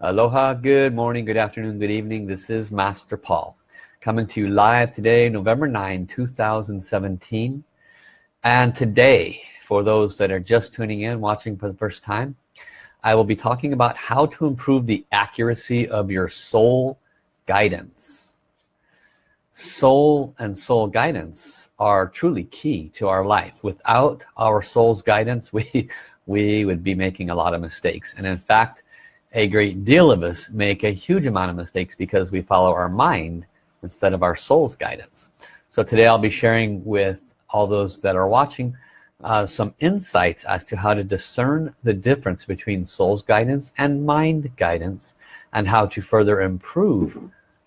Aloha, good morning, good afternoon, good evening. This is Master Paul coming to you live today, November 9, 2017. And today, for those that are just tuning in, watching for the first time, I will be talking about how to improve the accuracy of your soul guidance. Soul and soul guidance are truly key to our life. Without our soul's guidance, we, we would be making a lot of mistakes. And in fact, a great deal of us make a huge amount of mistakes because we follow our mind instead of our soul's guidance. So today I'll be sharing with all those that are watching uh, some insights as to how to discern the difference between soul's guidance and mind guidance and how to further improve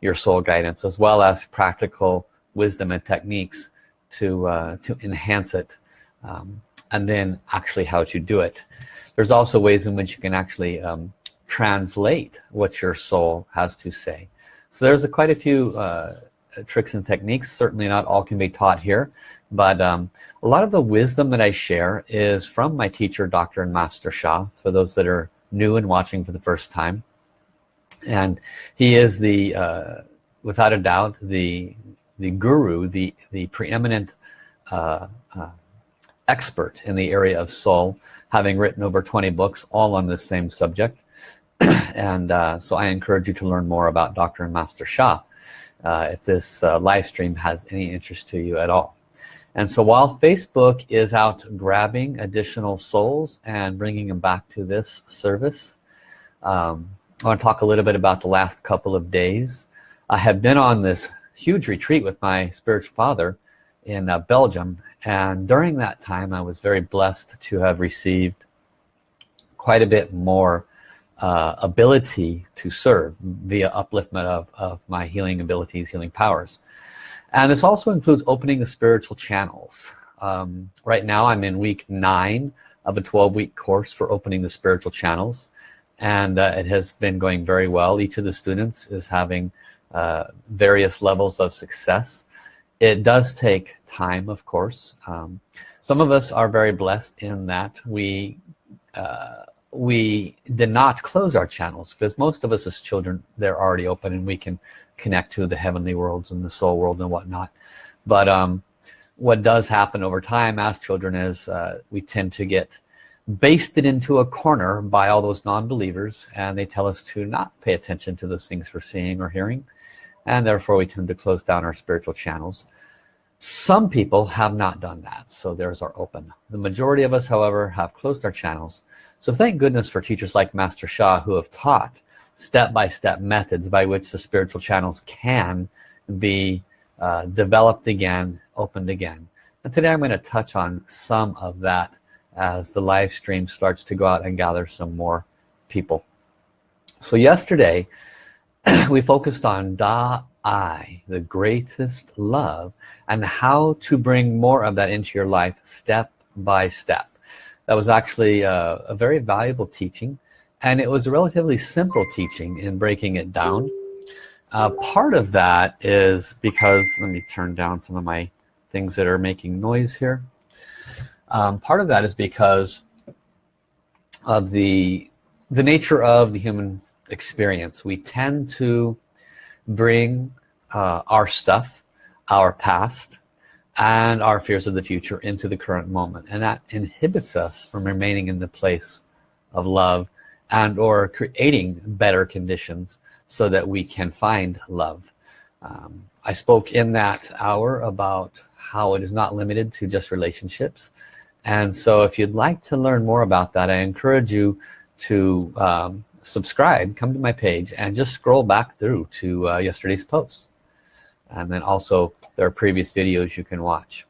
your soul guidance as well as practical wisdom and techniques to uh, to enhance it um, and then actually how to do it there's also ways in which you can actually um, translate what your soul has to say. So there's a, quite a few uh, tricks and techniques. Certainly not all can be taught here but um, a lot of the wisdom that I share is from my teacher Dr. and Master Sha for those that are new and watching for the first time. And he is the uh, without a doubt the the guru the the preeminent uh, uh, expert in the area of soul having written over 20 books all on this same subject and uh, so I encourage you to learn more about Dr. and Master Sha uh, if this uh, live stream has any interest to you at all and so while Facebook is out grabbing additional souls and bringing them back to this service um, I want to talk a little bit about the last couple of days I have been on this huge retreat with my spiritual father in uh, Belgium and during that time I was very blessed to have received quite a bit more uh, ability to serve via upliftment of, of my healing abilities healing powers. And this also includes opening the spiritual channels. Um, right now I'm in week nine of a 12-week course for opening the spiritual channels. And uh, it has been going very well. Each of the students is having uh, various levels of success. It does take time of course. Um, some of us are very blessed in that we uh, we did not close our channels because most of us as children they're already open and we can connect to the heavenly worlds and the soul world and whatnot. But um, what does happen over time as children is uh, we tend to get basted into a corner by all those non-believers and they tell us to not pay attention to those things we're seeing or hearing and therefore we tend to close down our spiritual channels. Some people have not done that so theirs are open. The majority of us however have closed our channels so thank goodness for teachers like Master Sha who have taught step-by-step -step methods by which the spiritual channels can be uh, developed again, opened again. And today I'm going to touch on some of that as the live stream starts to go out and gather some more people. So yesterday we focused on Da Ai, the greatest love, and how to bring more of that into your life step by step that was actually a, uh, a very valuable teaching and it was a relatively simple teaching in breaking it down. Uh, part of that is because let me turn down some of my things that are making noise here. Um, part of that is because of the the nature of the human experience. We tend to bring uh, our stuff our past and our fears of the future into the current moment. And that inhibits us from remaining in the place of love and or creating better conditions so that we can find love. Um, I spoke in that hour about how it is not limited to just relationships. And so if you'd like to learn more about that I encourage you to um, subscribe come to my page and just scroll back through to uh, yesterday's posts and then also there are previous videos you can watch.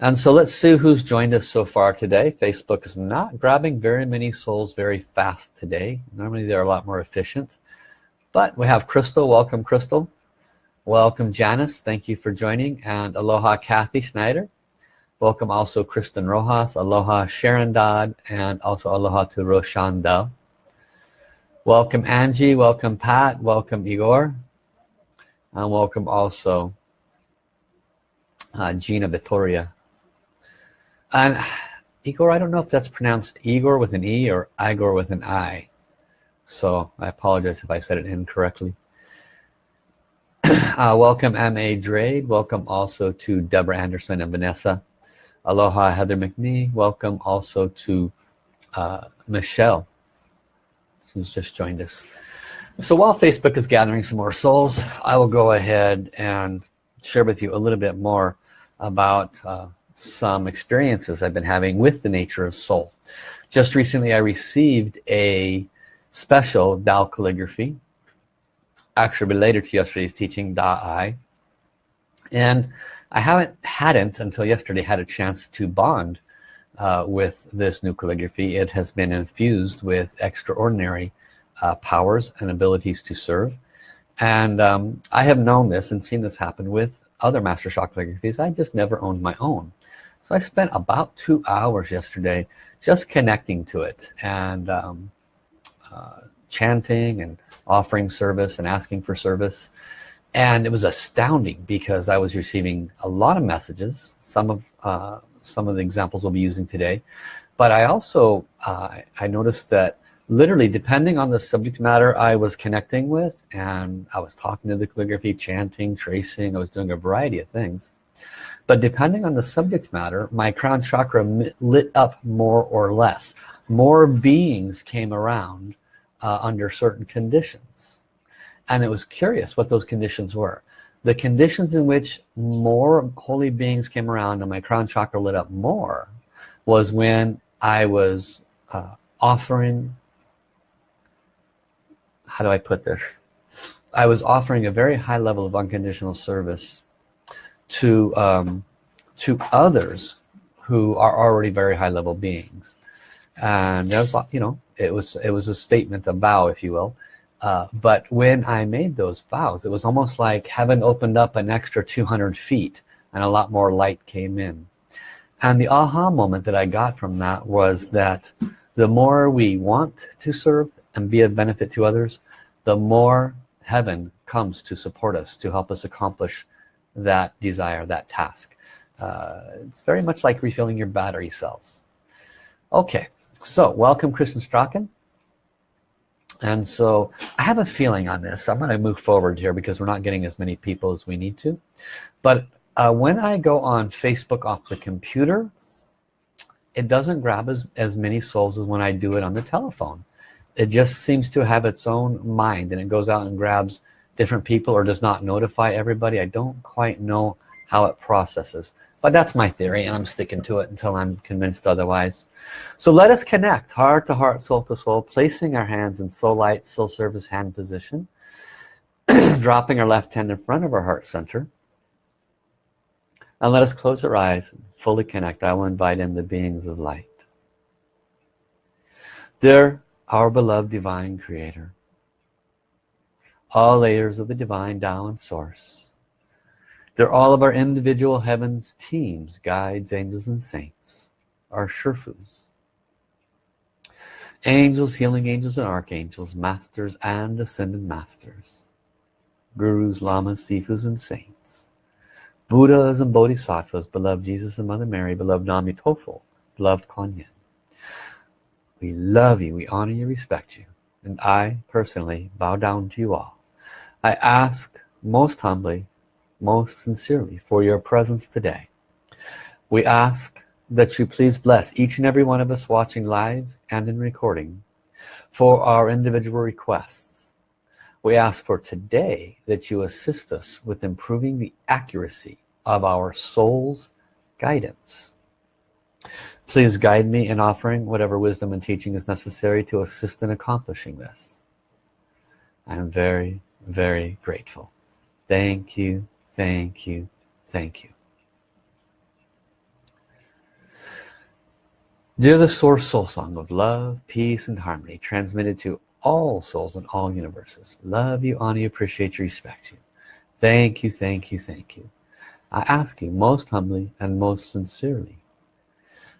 And so let's see who's joined us so far today. Facebook is not grabbing very many souls very fast today. Normally they're a lot more efficient. But we have Crystal. Welcome Crystal. Welcome Janice. Thank you for joining. And aloha Kathy Schneider. Welcome also Kristen Rojas. Aloha Sharon Dodd. And also aloha to Roshandel. Welcome Angie. Welcome Pat. Welcome Igor and welcome also uh, Gina Vittoria. And Igor I don't know if that's pronounced Igor with an E or Igor with an I. So I apologize if I said it incorrectly. Uh, welcome M.A. Drade. Welcome also to Deborah Anderson and Vanessa. Aloha Heather McNee. Welcome also to uh, Michelle who's just joined us so while Facebook is gathering some more souls I will go ahead and share with you a little bit more about uh, some experiences I've been having with the nature of soul. Just recently I received a special Tao calligraphy actually related to yesterday's teaching Da Ai and I haven't hadn't until yesterday had a chance to bond uh, with this new calligraphy. It has been infused with extraordinary uh, powers and abilities to serve. And um, I have known this and seen this happen with other master calligraphies I just never owned my own. So I spent about two hours yesterday just connecting to it and um, uh, chanting and offering service and asking for service. And it was astounding because I was receiving a lot of messages some of uh, some of the examples we'll be using today. But I also uh, I noticed that literally depending on the subject matter I was connecting with and I was talking to the calligraphy chanting tracing I was doing a variety of things. But depending on the subject matter my crown chakra lit up more or less. More beings came around uh, under certain conditions. And it was curious what those conditions were. The conditions in which more holy beings came around and my crown chakra lit up more was when I was uh, offering how do I put this? I was offering a very high level of unconditional service to um, to others who are already very high level beings. And there was you know it was it was a statement a vow if you will. Uh, but when I made those vows it was almost like heaven opened up an extra 200 feet and a lot more light came in. And the aha moment that I got from that was that the more we want to serve and be of benefit to others the more heaven comes to support us to help us accomplish that desire that task. Uh, it's very much like refilling your battery cells. Okay so welcome Kristen Strachan. And so I have a feeling on this. I'm going to move forward here because we're not getting as many people as we need to. But uh, when I go on Facebook off the computer it doesn't grab as, as many souls as when I do it on the telephone it just seems to have its own mind and it goes out and grabs different people or does not notify everybody. I don't quite know how it processes but that's my theory and I'm sticking to it until I'm convinced otherwise. So let us connect heart to heart soul to soul placing our hands in soul light soul service hand position dropping our left hand in front of our heart center and let us close our eyes and fully connect. I will invite in the beings of light. Dear our beloved divine creator. All layers of the divine Tao and source. They're all of our individual heavens teams guides angels and saints our Sherfus angels healing angels and archangels masters and ascended masters gurus lamas sifus and saints buddhas and bodhisattvas beloved jesus and mother mary beloved nami tofu beloved kuan we love you. We honor you. Respect you. And I personally bow down to you all. I ask most humbly most sincerely for your presence today. We ask that you please bless each and every one of us watching live and in recording for our individual requests. We ask for today that you assist us with improving the accuracy of our soul's guidance Please guide me in offering whatever wisdom and teaching is necessary to assist in accomplishing this. I am very, very grateful. Thank you, thank you, thank you. Dear the Source Soul Song of love, peace, and harmony, transmitted to all souls in all universes. Love you, honor you, appreciate you, respect you. Thank you, thank you, thank you. I ask you most humbly and most sincerely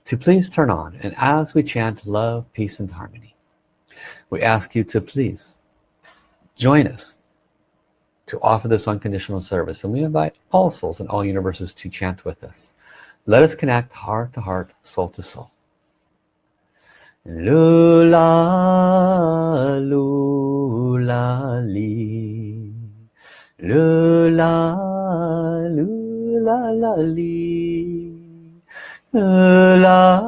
to please turn on and as we chant love peace and harmony we ask you to please join us to offer this unconditional service and we invite all souls and all universes to chant with us let us connect heart to heart soul to soul Lula, lula, li. Lula, lula, la, li Lula,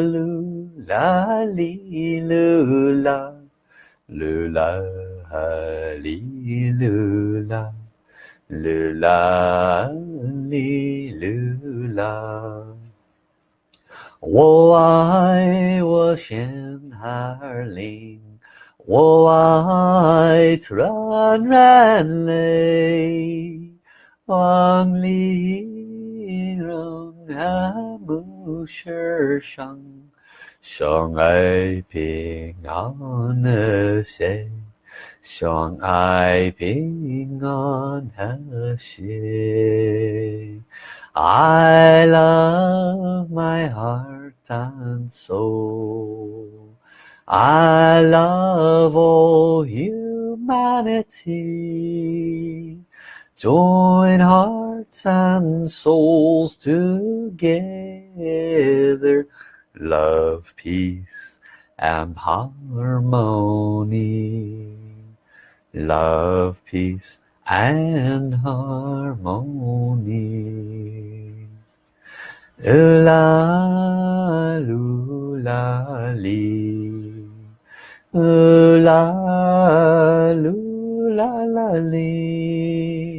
lula, li, lula. Lula, li, lula. Lula, li, lula. 我爱我心儿灵，我爱团然泪，望里 人爱不世上，相爱平安和谐，相爱平安和谐。I love my heart and soul I love all humanity Join hearts and souls together. Love, peace and harmony. Love, peace and harmony. La lula li, la lula la li,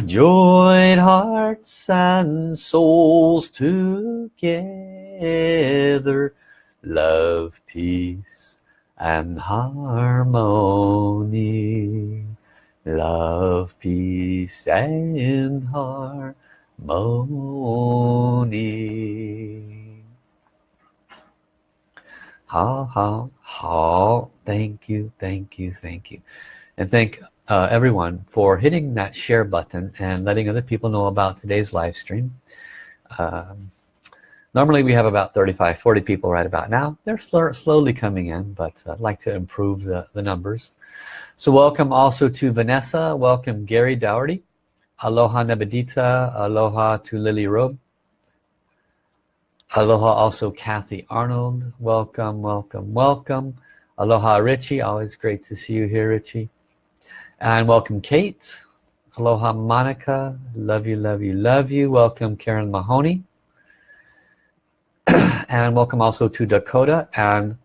Join hearts and souls together. Love, peace and harmony. Love peace and harmony. Thank you thank you thank you. And thank uh, everyone for hitting that share button and letting other people know about today's live stream. Um, normally we have about 35 40 people right about now. They're slow, slowly coming in but I'd like to improve the, the numbers. So welcome also to Vanessa. Welcome Gary Dougherty. Aloha Nebedita Aloha to Lily Robe. Aloha also Kathy Arnold. Welcome welcome welcome. Aloha Richie. Always great to see you here Richie and welcome Kate. Aloha Monica. Love you love you love you. Welcome Karen Mahoney. And welcome also to Dakota and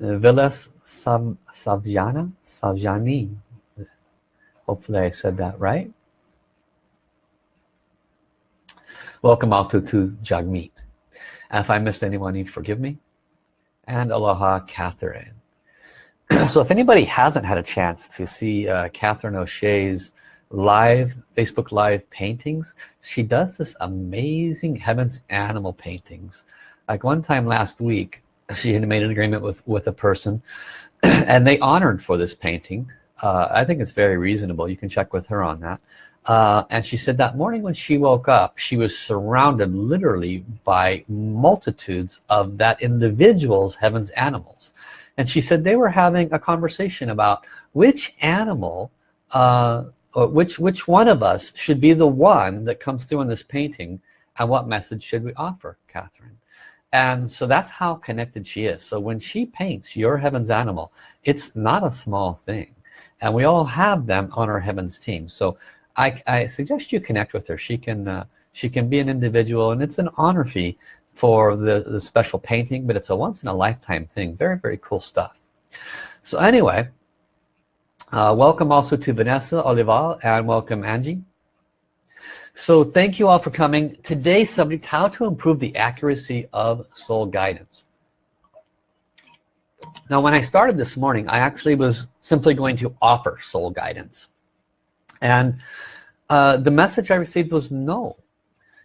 Villas Sav Savjana Savjani hopefully I said that right. Welcome also to Jagmeet. And if I missed anyone you forgive me. And Aloha Catherine so if anybody hasn't had a chance to see uh, Catherine O'Shea's live Facebook live paintings she does this amazing heavens animal paintings. Like one time last week she had made an agreement with with a person and they honored for this painting. Uh, I think it's very reasonable. You can check with her on that. Uh, and she said that morning when she woke up she was surrounded literally by multitudes of that individual's heavens animals and she said they were having a conversation about which animal uh, which which one of us should be the one that comes through in this painting and what message should we offer Catherine? And so that's how connected she is. So when she paints your heavens animal it's not a small thing. And we all have them on our heavens team. So I, I suggest you connect with her. She can uh, she can be an individual and it's an honor fee for the, the special painting but it's a once in a lifetime thing. Very very cool stuff. So anyway uh, welcome also to Vanessa Olival and welcome Angie. So thank you all for coming. Today's subject how to improve the accuracy of soul guidance. Now when I started this morning I actually was simply going to offer soul guidance. And uh, the message I received was no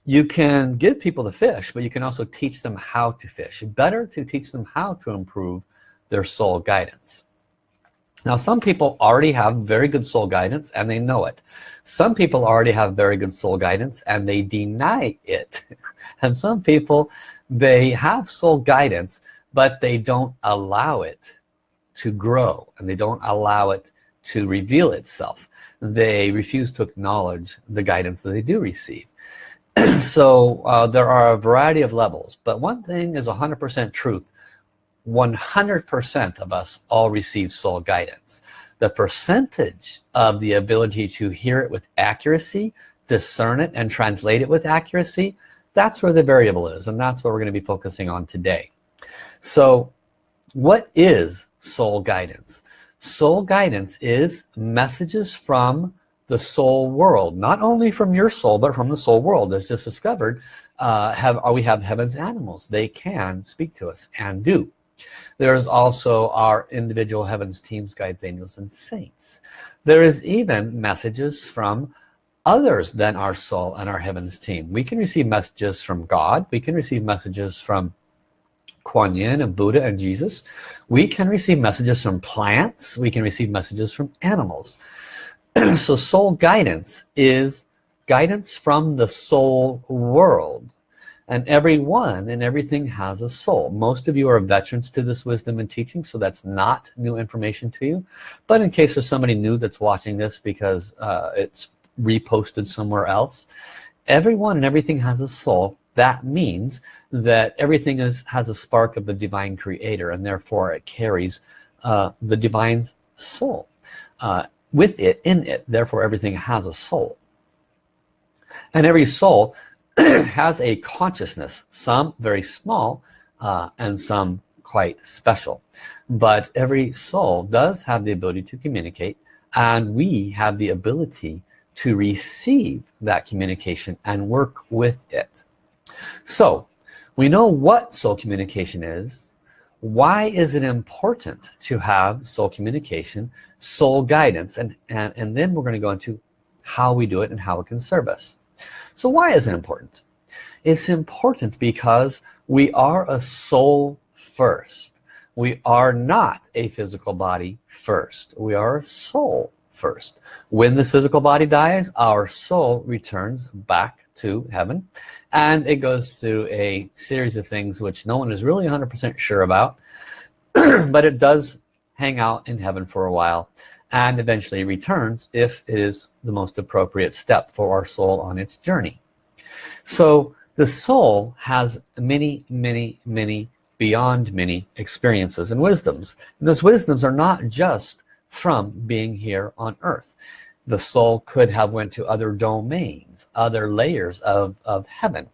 you can give people the fish but you can also teach them how to fish. Better to teach them how to improve their soul guidance. Now some people already have very good soul guidance and they know it. Some people already have very good soul guidance and they deny it. And some people they have soul guidance but they don't allow it to grow and they don't allow it to reveal itself. They refuse to acknowledge the guidance that they do receive so uh, there are a variety of levels but one thing is 100% truth. 100% of us all receive soul guidance. The percentage of the ability to hear it with accuracy discern it and translate it with accuracy that's where the variable is and that's what we're going to be focusing on today. So what is soul guidance? Soul guidance is messages from the soul world not only from your soul but from the soul world as just discovered uh, have we have heaven's animals. They can speak to us and do. There's also our individual heavens teams guides angels and saints. There is even messages from others than our soul and our heavens team. We can receive messages from God. We can receive messages from Kuan Yin and Buddha and Jesus. We can receive messages from plants. We can receive messages from animals so soul guidance is guidance from the soul world. And everyone and everything has a soul. Most of you are veterans to this wisdom and teaching so that's not new information to you. But in case there's somebody new that's watching this because uh, it's reposted somewhere else everyone and everything has a soul. That means that everything is has a spark of the divine creator and therefore it carries uh, the divine's soul. Uh, with it in it. Therefore everything has a soul. And every soul has a consciousness some very small uh, and some quite special. But every soul does have the ability to communicate and we have the ability to receive that communication and work with it. So we know what soul communication is why is it important to have soul communication soul guidance? And and, and then we're going to go into how we do it and how it can serve us. So why is it important? It's important because we are a soul first. We are not a physical body first. We are a soul first. When the physical body dies our soul returns back to heaven. And it goes through a series of things which no one is really 100% sure about but it does hang out in heaven for a while and eventually returns if it is the most appropriate step for our soul on its journey. So the soul has many many many beyond many experiences and wisdoms. And those wisdoms are not just from being here on earth the soul could have went to other domains other layers of, of heaven.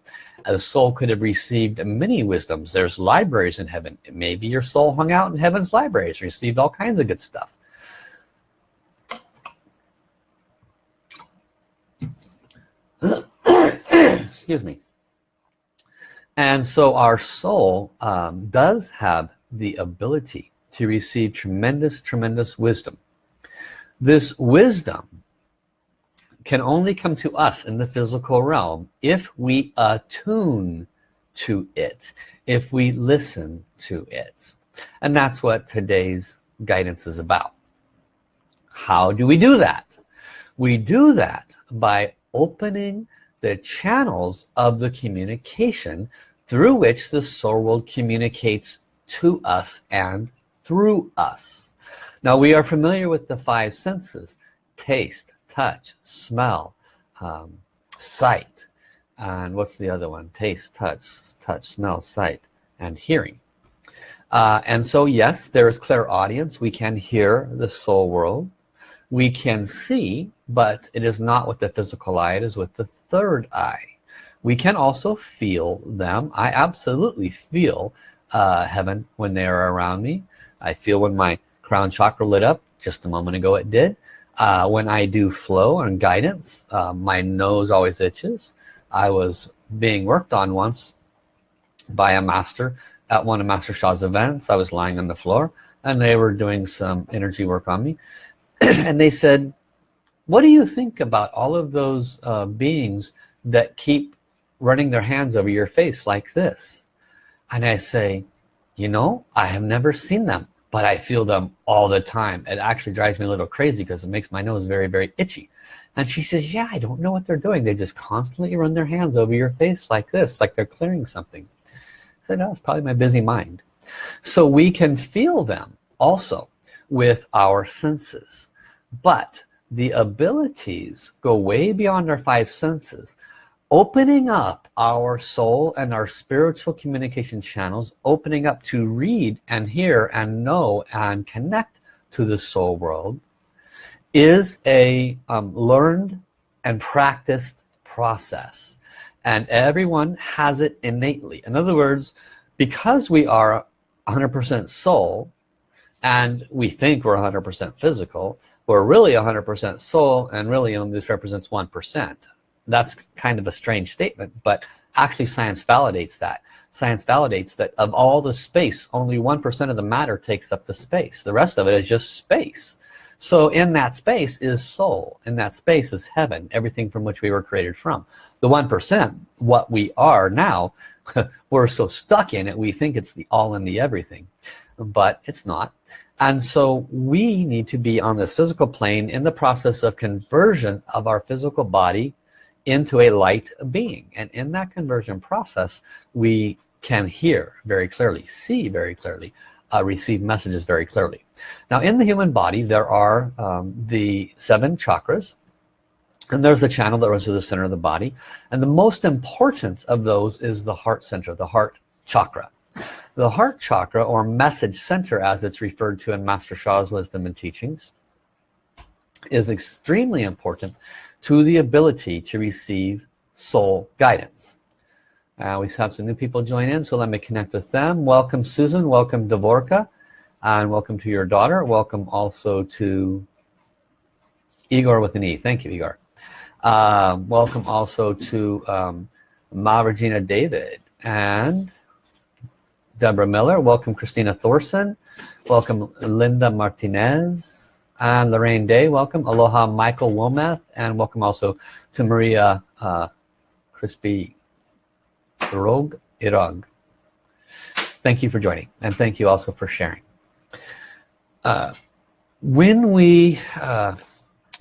The soul could have received many wisdoms. There's libraries in heaven. Maybe your soul hung out in heaven's libraries received all kinds of good stuff. Excuse me. And so our soul um, does have the ability to receive tremendous tremendous wisdom. This wisdom can only come to us in the physical realm if we attune to it if we listen to it. And that's what today's guidance is about. How do we do that? We do that by opening the channels of the communication through which the soul world communicates to us and through us. Now we are familiar with the five senses taste touch smell um, sight. And what's the other one? Taste touch touch smell sight and hearing. Uh, and so yes there is clairaudience we can hear the soul world. We can see but it is not with the physical eye. It is with the third eye. We can also feel them. I absolutely feel uh, heaven when they are around me. I feel when my crown chakra lit up just a moment ago it did uh, when I do flow and guidance uh, my nose always itches. I was being worked on once by a master at one of Master Sha's events. I was lying on the floor and they were doing some energy work on me. And they said what do you think about all of those uh, beings that keep running their hands over your face like this? And I say you know I have never seen them but I feel them all the time. It actually drives me a little crazy because it makes my nose very very itchy. And she says yeah I don't know what they're doing. They just constantly run their hands over your face like this like they're clearing something. I said no it's probably my busy mind. So we can feel them also with our senses but the abilities go way beyond our five senses opening up our soul and our spiritual communication channels opening up to read and hear and know and connect to the soul world is a um, learned and practiced process. And everyone has it innately. In other words because we are 100% soul and we think we're 100% physical we're really 100% soul and really only this represents 1% that's kind of a strange statement but actually science validates that. Science validates that of all the space only 1% of the matter takes up the space. The rest of it is just space. So in that space is soul. In that space is heaven everything from which we were created from. The 1% what we are now we're so stuck in it we think it's the all in the everything. But it's not. And so we need to be on this physical plane in the process of conversion of our physical body into a light being. And in that conversion process we can hear very clearly see very clearly uh, receive messages very clearly. Now in the human body there are um, the seven chakras and there's a channel that runs through the center of the body. And the most important of those is the heart center the heart chakra. The heart chakra or message center as it's referred to in Master Sha's wisdom and teachings is extremely important to the ability to receive soul guidance. Uh, we have some new people join in so let me connect with them. Welcome Susan. Welcome Devorka and welcome to your daughter. Welcome also to Igor with an E. Thank you Igor. Uh, welcome also to um, Ma Regina David and Deborah Miller. Welcome Christina Thorson. Welcome Linda Martinez and Lorraine Day. Welcome. Aloha Michael Wometh and welcome also to Maria uh, Crispy Irog Irog. Thank you for joining and thank you also for sharing. Uh, when we uh,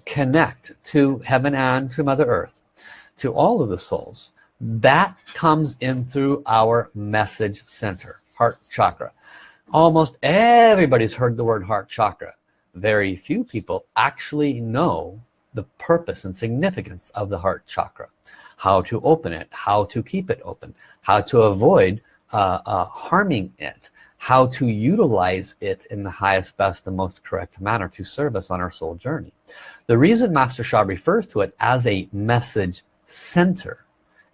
connect to heaven and to Mother Earth to all of the souls that comes in through our message center heart chakra. Almost everybody's heard the word heart chakra very few people actually know the purpose and significance of the heart chakra. How to open it how to keep it open how to avoid uh, uh, harming it how to utilize it in the highest best and most correct manner to serve us on our soul journey. The reason Master Sha refers to it as a message center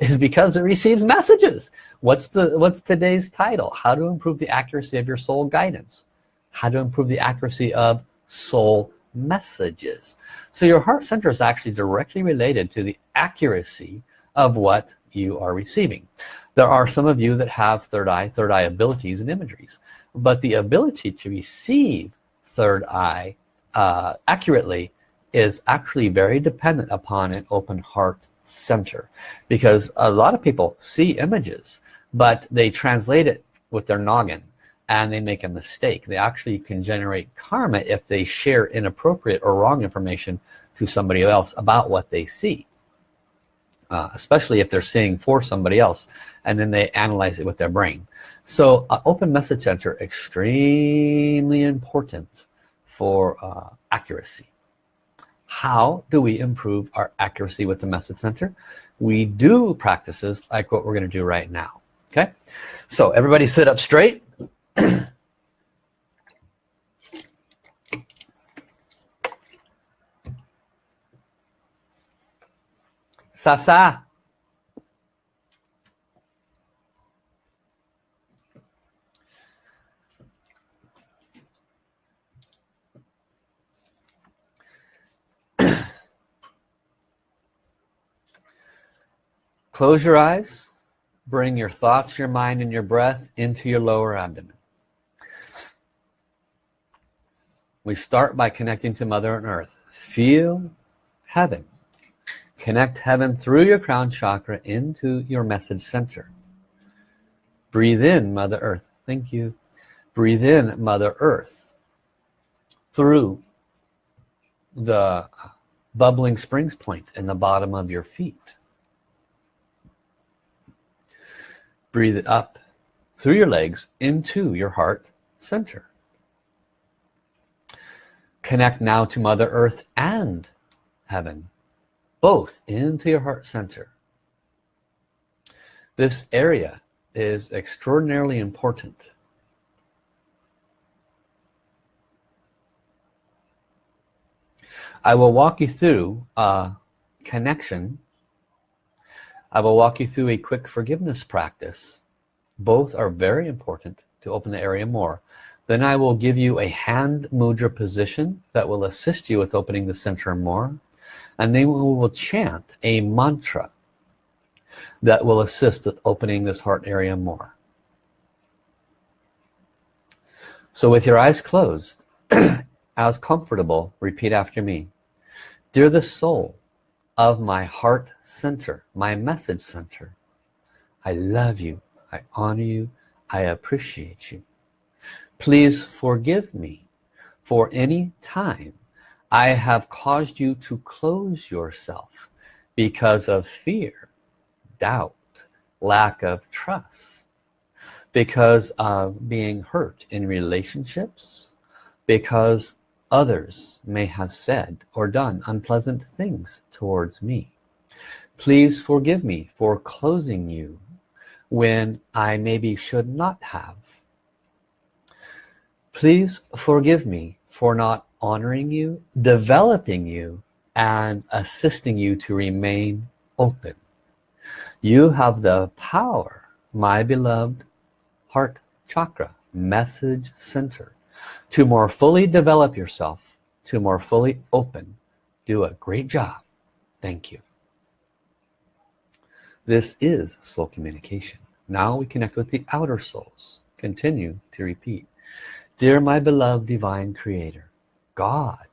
is because it receives messages. What's the what's today's title? How to improve the accuracy of your soul guidance. How to improve the accuracy of soul messages. So your heart center is actually directly related to the accuracy of what you are receiving. There are some of you that have third eye third eye abilities and imageries but the ability to receive third eye uh, accurately is actually very dependent upon an open heart center because a lot of people see images but they translate it with their noggin and they make a mistake. They actually can generate karma if they share inappropriate or wrong information to somebody else about what they see. Uh, especially if they're seeing for somebody else and then they analyze it with their brain. So uh, open message center extremely important for uh, accuracy. How do we improve our accuracy with the message center? We do practices like what we're going to do right now okay? So everybody sit up straight Sasa, Close your eyes. Bring your thoughts, your mind, and your breath into your lower abdomen. We start by connecting to mother and earth. Feel heaven. Connect heaven through your crown chakra into your message center. Breathe in mother earth. Thank you. Breathe in mother earth through the bubbling springs point in the bottom of your feet. Breathe it up through your legs into your heart center connect now to mother earth and heaven both into your heart center. This area is extraordinarily important. I will walk you through a connection. I will walk you through a quick forgiveness practice. Both are very important to open the area more then I will give you a hand mudra position that will assist you with opening the center more and then we will chant a mantra that will assist with opening this heart area more. So with your eyes closed as comfortable repeat after me. Dear the soul of my heart center my message center I love you I honor you I appreciate you please forgive me for any time I have caused you to close yourself because of fear doubt lack of trust because of being hurt in relationships because others may have said or done unpleasant things towards me. Please forgive me for closing you when I maybe should not have please forgive me for not honoring you developing you and assisting you to remain open. You have the power my beloved heart chakra message center to more fully develop yourself to more fully open. Do a great job. Thank you. This is soul communication. Now we connect with the outer souls. Continue to repeat dear my beloved divine creator God.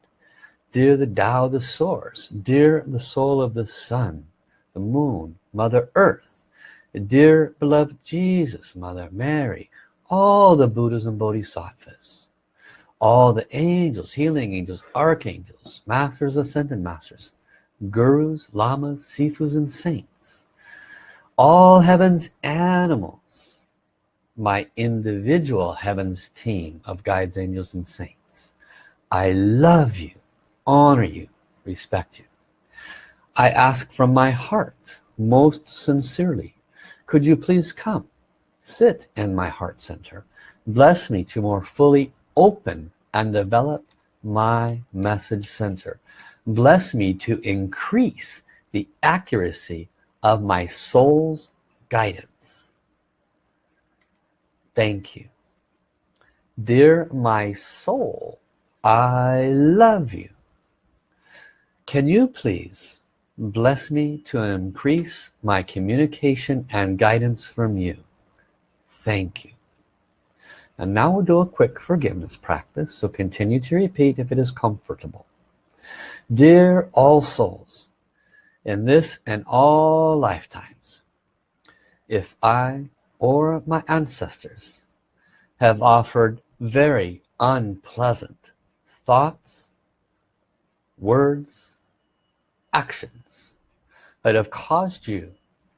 Dear the Tao the source. Dear the soul of the sun the moon mother earth. Dear beloved Jesus mother Mary. All the Buddhas and Bodhisattvas. All the angels, healing angels, archangels, masters, ascended masters, gurus, lamas, sifus, and saints, all heaven's animals, my individual heavens team of guides, angels, and saints. I love you, honor you, respect you. I ask from my heart, most sincerely, could you please come, sit in my heart center, bless me to more fully open and develop my message center bless me to increase the accuracy of my soul's guidance thank you. Dear my soul I love you. Can you please bless me to increase my communication and guidance from you? Thank you. And now we'll do a quick forgiveness practice so continue to repeat if it is comfortable. Dear all souls in this and all lifetimes if I or my ancestors have offered very unpleasant thoughts words actions that have caused you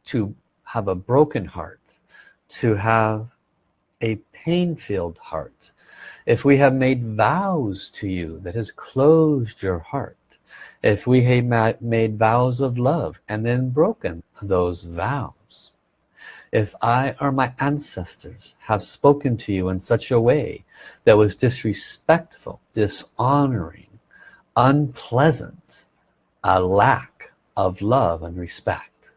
to have a broken heart to have a pain-filled heart. If we have made vows to you that has closed your heart if we have made vows of love and then broken those vows if I or my ancestors have spoken to you in such a way that was disrespectful dishonoring unpleasant a lack of love and respect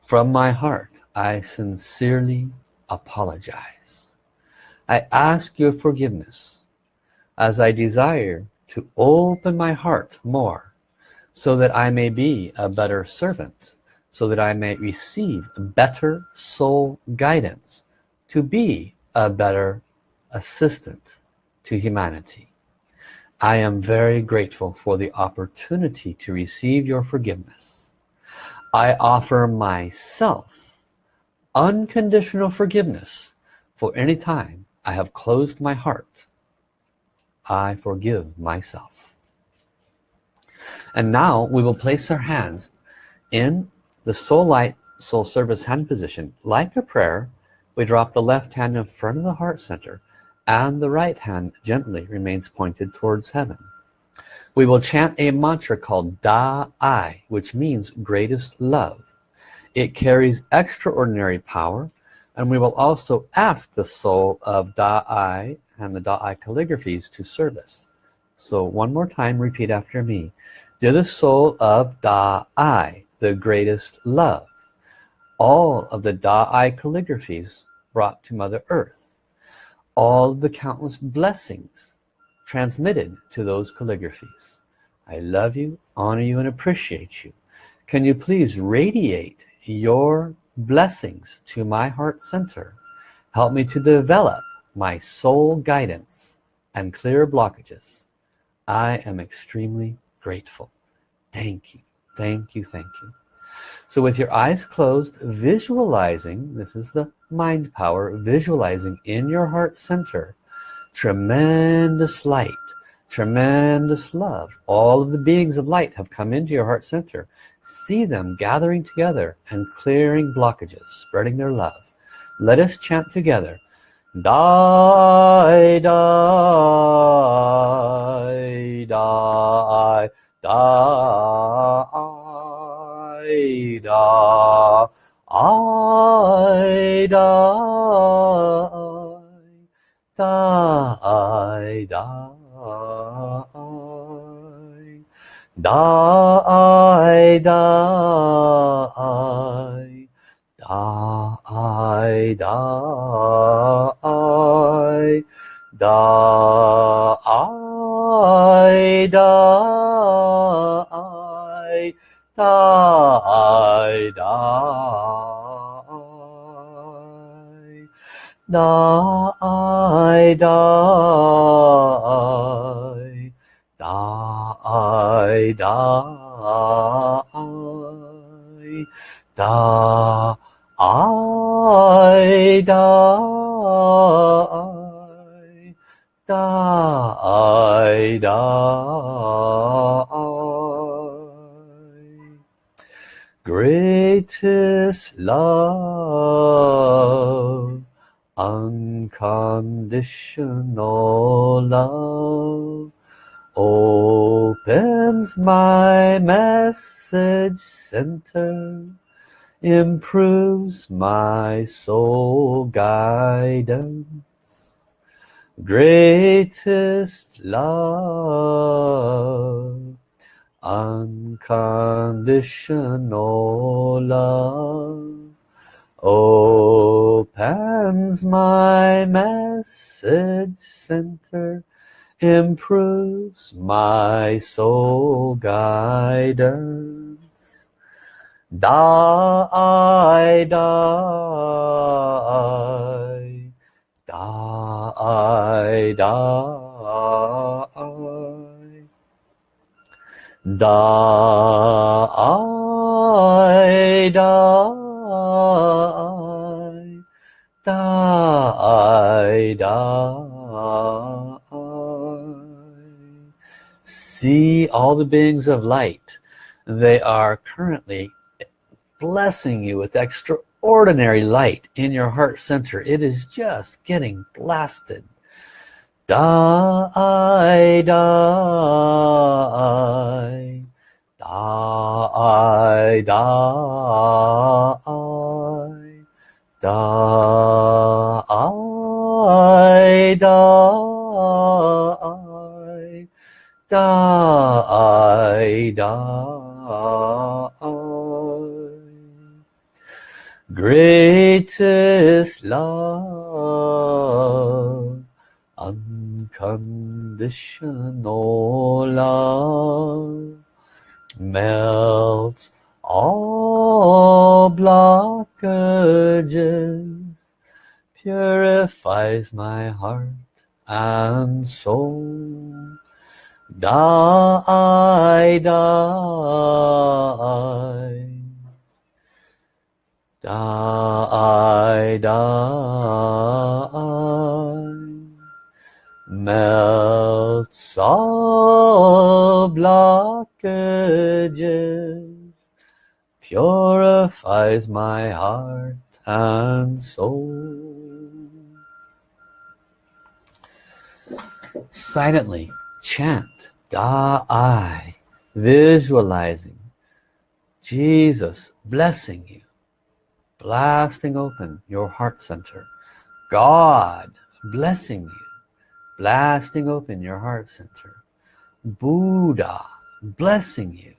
from my heart I sincerely apologize. I ask your forgiveness as I desire to open my heart more so that I may be a better servant so that I may receive better soul guidance to be a better assistant to humanity. I am very grateful for the opportunity to receive your forgiveness. I offer myself unconditional forgiveness for any time I have closed my heart. I forgive myself. And now we will place our hands in the soul light soul service hand position like a prayer we drop the left hand in front of the heart center and the right hand gently remains pointed towards heaven. We will chant a mantra called Da Ai which means greatest love. It carries extraordinary power and we will also ask the soul of Da Ai and the Da Ai calligraphies to service. So one more time repeat after me. Dear the soul of Da Ai the greatest love. All of the Da Ai calligraphies brought to Mother Earth. All the countless blessings transmitted to those calligraphies. I love you honor you and appreciate you. Can you please radiate your blessings to my heart center? Help me to develop my soul guidance and clear blockages. I am extremely grateful. Thank you thank you thank you. So with your eyes closed visualizing this is the mind power visualizing in your heart center tremendous light tremendous love. All of the beings of light have come into your heart center. See them gathering together and clearing blockages spreading their love. Let us chant together. Die die die die da, I da, da, I da, I da, I da, I da, I da, I da. Die die die die die die. Die greatest love unconditional love opens my message center improves my soul guidance. Greatest love unconditional love opens my message center improves my soul guidance. Da i da i da i da da da die see all the beings of light. They are currently blessing you with extraordinary light in your heart center. It is just getting blasted. Die die die die die die die die die. greatest love unconditional love melts all blockages purifies my heart and soul. Die die. Die die. Melts all blockages purifies my heart and soul silently chant da I visualizing Jesus blessing you blasting open your heart center God blessing you blasting open your heart center Buddha blessing you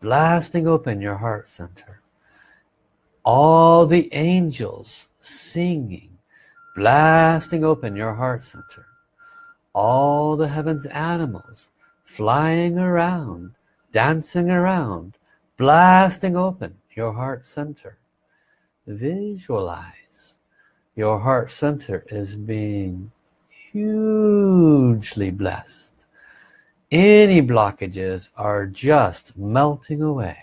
blasting open your heart center all the angels singing blasting open your heart center all the heavens animals flying around dancing around blasting open your heart center. Visualize. Your heart center is being hugely blessed. Any blockages are just melting away.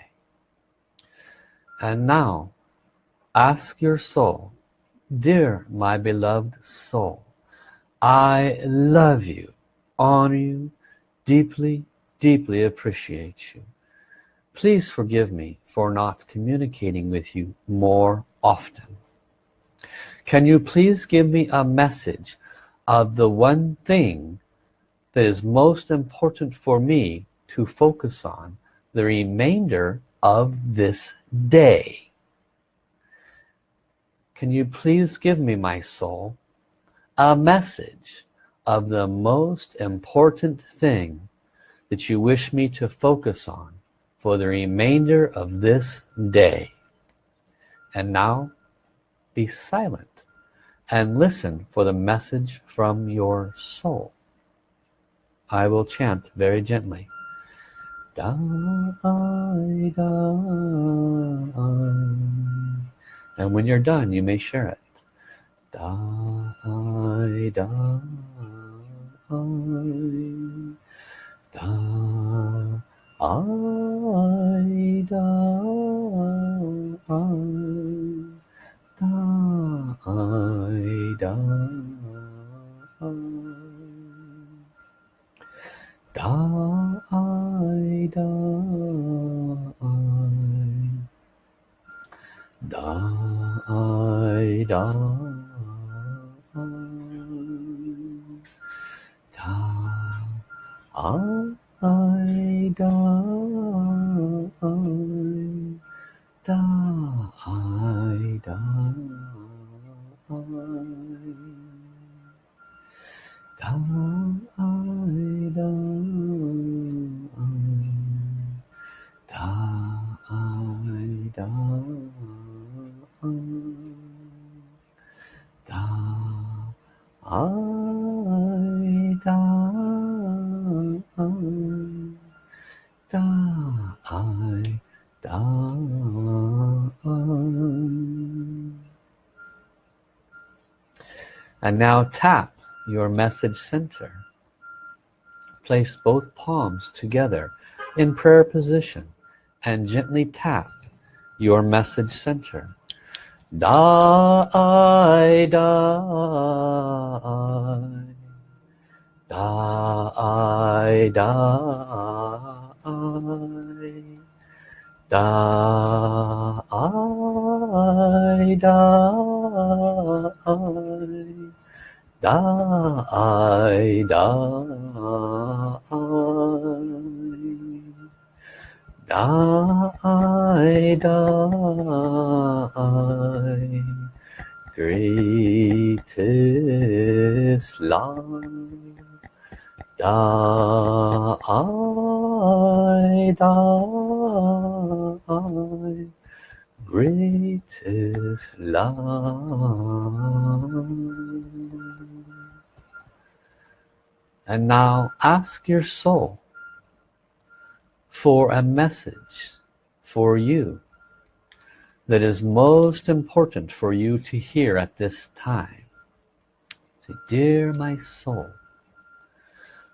And now ask your soul dear my beloved soul I love you honor you deeply deeply appreciate you. Please forgive me for not communicating with you more often. Can you please give me a message of the one thing that is most important for me to focus on the remainder of this day? Can you please give me my soul a message of the most important thing that you wish me to focus on for the remainder of this day. And now be silent and listen for the message from your soul. I will chant very gently. Da, da, and when you're done you may share it da, da, da, I, da, I, da, da, I, da, I die, die, die, die. And now tap your message center. Place both palms together in prayer position and gently tap your message center. Da I, da I, da I, da I, da I, da I, da I, da I, da I, da I, greatest love. Da I, da I, greatest love and now ask your soul for a message for you that is most important for you to hear at this time. Say, dear my soul,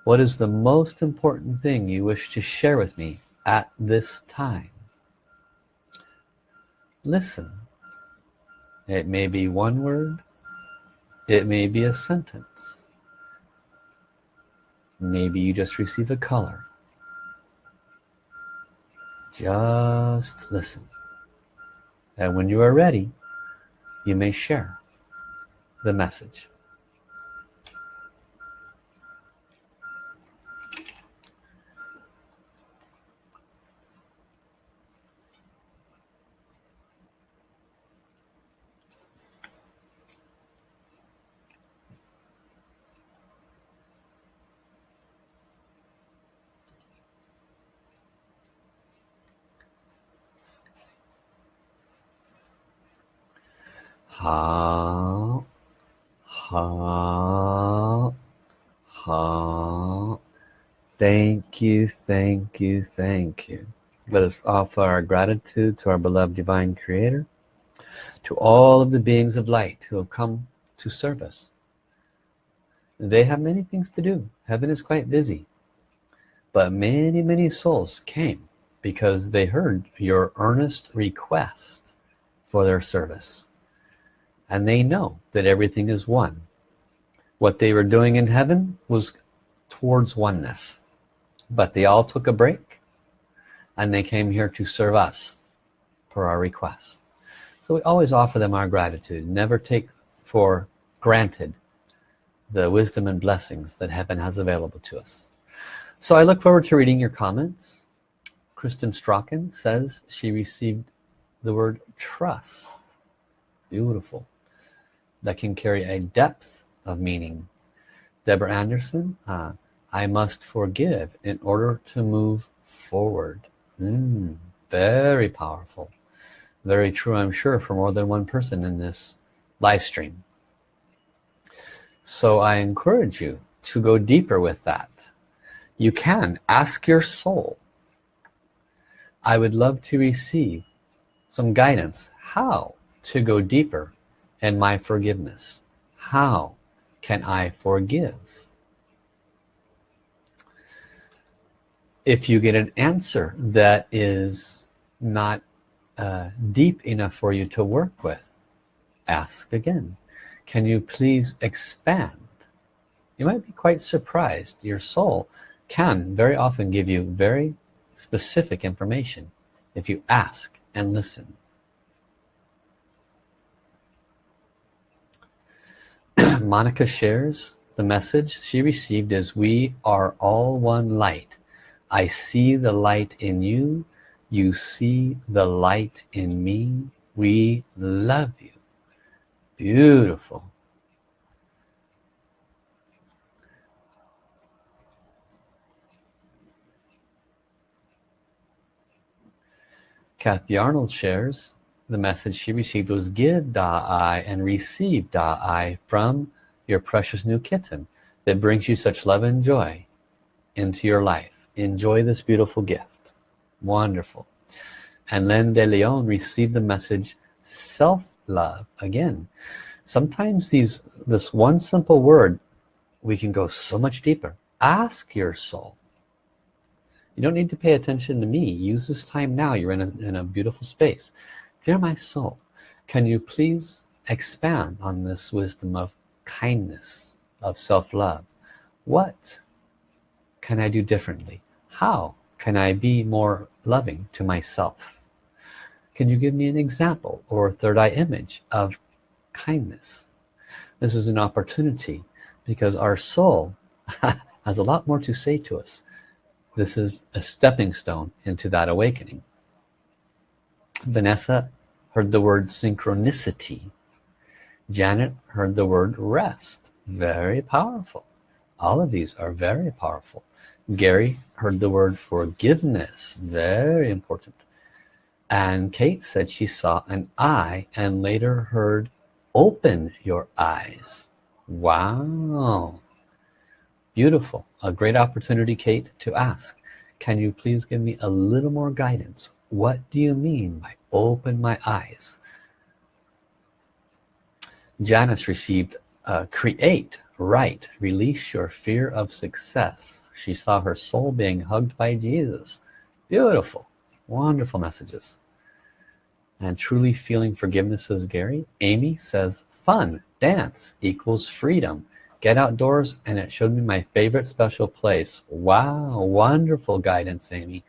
what is the most important thing you wish to share with me at this time? Listen. It may be one word. It may be a sentence. Maybe you just receive a color. Just listen. And when you are ready, you may share the message. Ha, ha, ha. Thank you, thank you, thank you. Let us offer our gratitude to our beloved Divine Creator, to all of the beings of light who have come to serve us. They have many things to do. Heaven is quite busy. But many, many souls came because they heard your earnest request for their service and they know that everything is one. What they were doing in heaven was towards oneness. But they all took a break and they came here to serve us for our request. So we always offer them our gratitude. Never take for granted the wisdom and blessings that heaven has available to us. So I look forward to reading your comments. Kristen Strachan says she received the word trust. Beautiful that can carry a depth of meaning. Deborah Anderson, uh, I must forgive in order to move forward. Mm, very powerful. Very true, I'm sure, for more than one person in this live stream. So I encourage you to go deeper with that. You can ask your soul. I would love to receive some guidance how to go deeper and my forgiveness. How can I forgive? If you get an answer that is not uh, deep enough for you to work with ask again. Can you please expand? You might be quite surprised. Your soul can very often give you very specific information if you ask and listen Monica shares the message she received is we are all one light. I see the light in you. You see the light in me. We love you. Beautiful. Kathy Arnold shares the message she received was give Da Ai and receive Da Ai from your precious new kitten that brings you such love and joy into your life. Enjoy this beautiful gift. Wonderful. And Len de Leon received the message self-love. Again, sometimes these this one simple word, we can go so much deeper. Ask your soul. You don't need to pay attention to me. Use this time now. You're in a, in a beautiful space. Dear my soul, can you please expand on this wisdom of kindness, of self-love? What can I do differently? How can I be more loving to myself? Can you give me an example or third eye image of kindness? This is an opportunity because our soul has a lot more to say to us. This is a stepping stone into that awakening. Vanessa heard the word synchronicity. Janet heard the word rest. Very powerful. All of these are very powerful. Gary heard the word forgiveness. Very important. And Kate said she saw an eye and later heard open your eyes. Wow. Beautiful. A great opportunity, Kate, to ask. can you please give me a little more guidance what do you mean by open my eyes? Janice received uh, create write release your fear of success. She saw her soul being hugged by Jesus. Beautiful wonderful messages. And truly feeling forgiveness says Gary Amy says fun dance equals freedom. Get outdoors and it showed me my favorite special place. Wow wonderful guidance Amy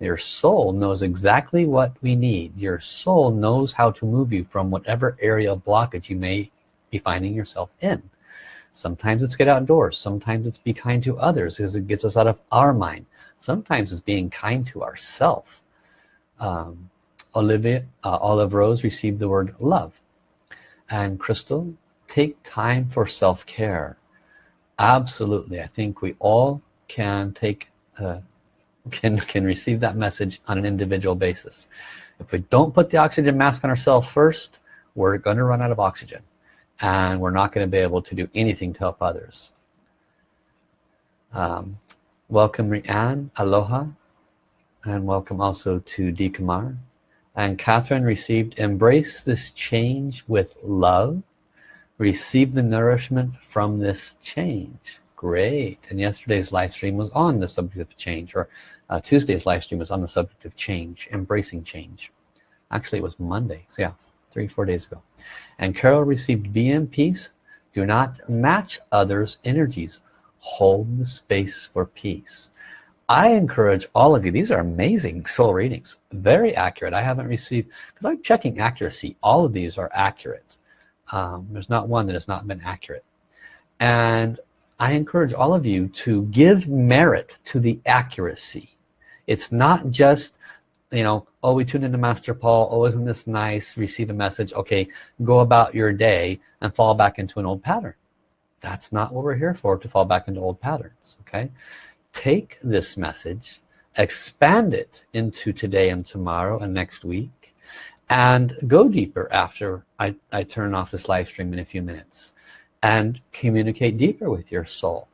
your soul knows exactly what we need. Your soul knows how to move you from whatever area of blockage you may be finding yourself in. Sometimes it's get outdoors. Sometimes it's be kind to others because it gets us out of our mind. Sometimes it's being kind to ourselves um, Olivia uh, Olive Rose received the word love. And Crystal take time for self-care. Absolutely. I think we all can take uh, can can receive that message on an individual basis. If we don't put the oxygen mask on ourselves first we're going to run out of oxygen and we're not going to be able to do anything to help others. Um, welcome Rianne aloha and welcome also to D. Kamar and Catherine received embrace this change with love. Receive the nourishment from this change. Great. And yesterday's live stream was on the subject of change or uh, Tuesday's live stream was on the subject of change embracing change. Actually it was Monday. So yeah three four days ago. And Carol received peace do not match others energies. Hold the space for peace. I encourage all of you these are amazing soul readings. Very accurate. I haven't received because I'm checking accuracy. All of these are accurate. Um, there's not one that has not been accurate. And I encourage all of you to give merit to the accuracy it's not just you know oh we tuned into Master Paul. Oh isn't this nice? Receive a message. Okay go about your day and fall back into an old pattern. That's not what we're here for to fall back into old patterns okay? Take this message expand it into today and tomorrow and next week and go deeper after I, I turn off this live stream in a few minutes and communicate deeper with your soul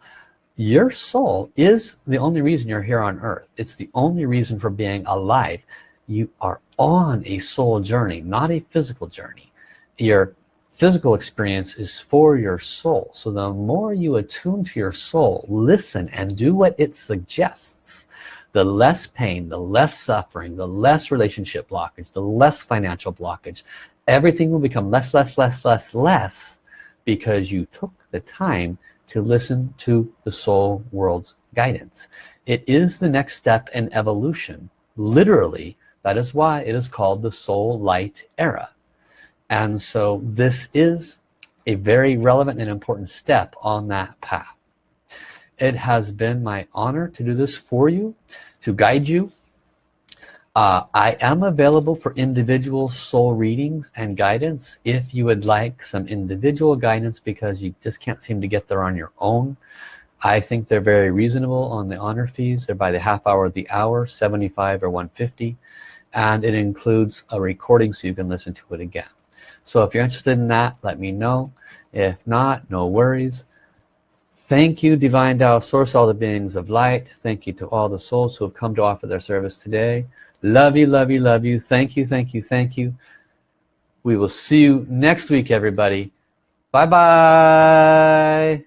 your soul is the only reason you're here on earth. It's the only reason for being alive. You are on a soul journey not a physical journey. Your physical experience is for your soul. So the more you attune to your soul listen and do what it suggests. The less pain the less suffering the less relationship blockage the less financial blockage everything will become less less less less less because you took the time to listen to the soul world's guidance. It is the next step in evolution. Literally that is why it is called the soul light era. And so this is a very relevant and important step on that path. It has been my honor to do this for you to guide you uh, I am available for individual soul readings and guidance if you would like some individual guidance because you just can't seem to get there on your own. I think they're very reasonable on the honor fees. They're by the half hour the hour 75 or 150 and it includes a recording so you can listen to it again. So if you're interested in that let me know. If not no worries. Thank you, Divine Tao Source, all the beings of light. Thank you to all the souls who have come to offer their service today. Love you, love you, love you. Thank you, thank you, thank you. We will see you next week, everybody. Bye-bye.